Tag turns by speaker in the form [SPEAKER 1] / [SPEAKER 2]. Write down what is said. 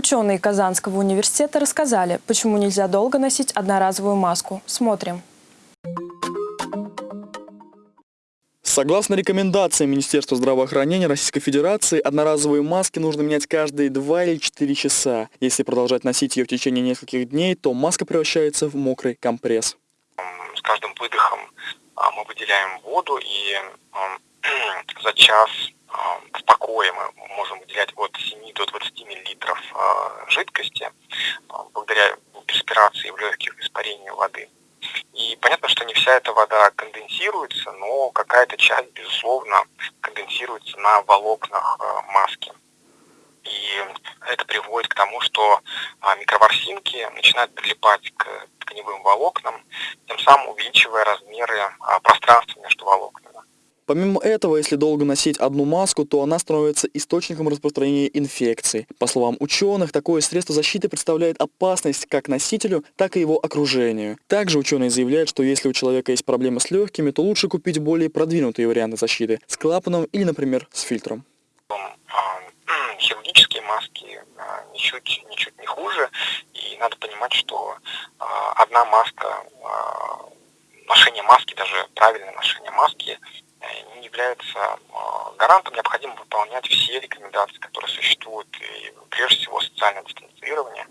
[SPEAKER 1] Ученые Казанского университета рассказали, почему нельзя долго носить одноразовую маску. Смотрим.
[SPEAKER 2] Согласно рекомендациям Министерства здравоохранения Российской Федерации, одноразовые маски нужно менять каждые 2 или 4 часа. Если продолжать носить ее в течение нескольких дней, то маска превращается в мокрый компресс.
[SPEAKER 3] С каждым выдохом а, мы выделяем воду, и за час в миллилитров а, жидкости благодаря перспирации в легких испарению воды. И понятно, что не вся эта вода конденсируется, но какая-то часть, безусловно, конденсируется на волокнах э, маски. И это приводит к тому, что микроворсинки начинают прилипать к тканевым волокнам, тем самым увеличивая размеры пространства.
[SPEAKER 2] Помимо этого, если долго носить одну маску, то она становится источником распространения инфекций. По словам ученых, такое средство защиты представляет опасность как носителю, так и его окружению. Также ученые заявляют, что если у человека есть проблемы с легкими, то лучше купить более продвинутые варианты защиты с клапаном или, например, с фильтром.
[SPEAKER 3] Хирургические маски а, ничуть, ничуть не хуже, и надо понимать, что а, одна маска, а, ношение маски, даже правильное ношение маски является а, гарантом, необходимо выполнять все рекомендации, которые существуют, и прежде всего социальное дистанцирование,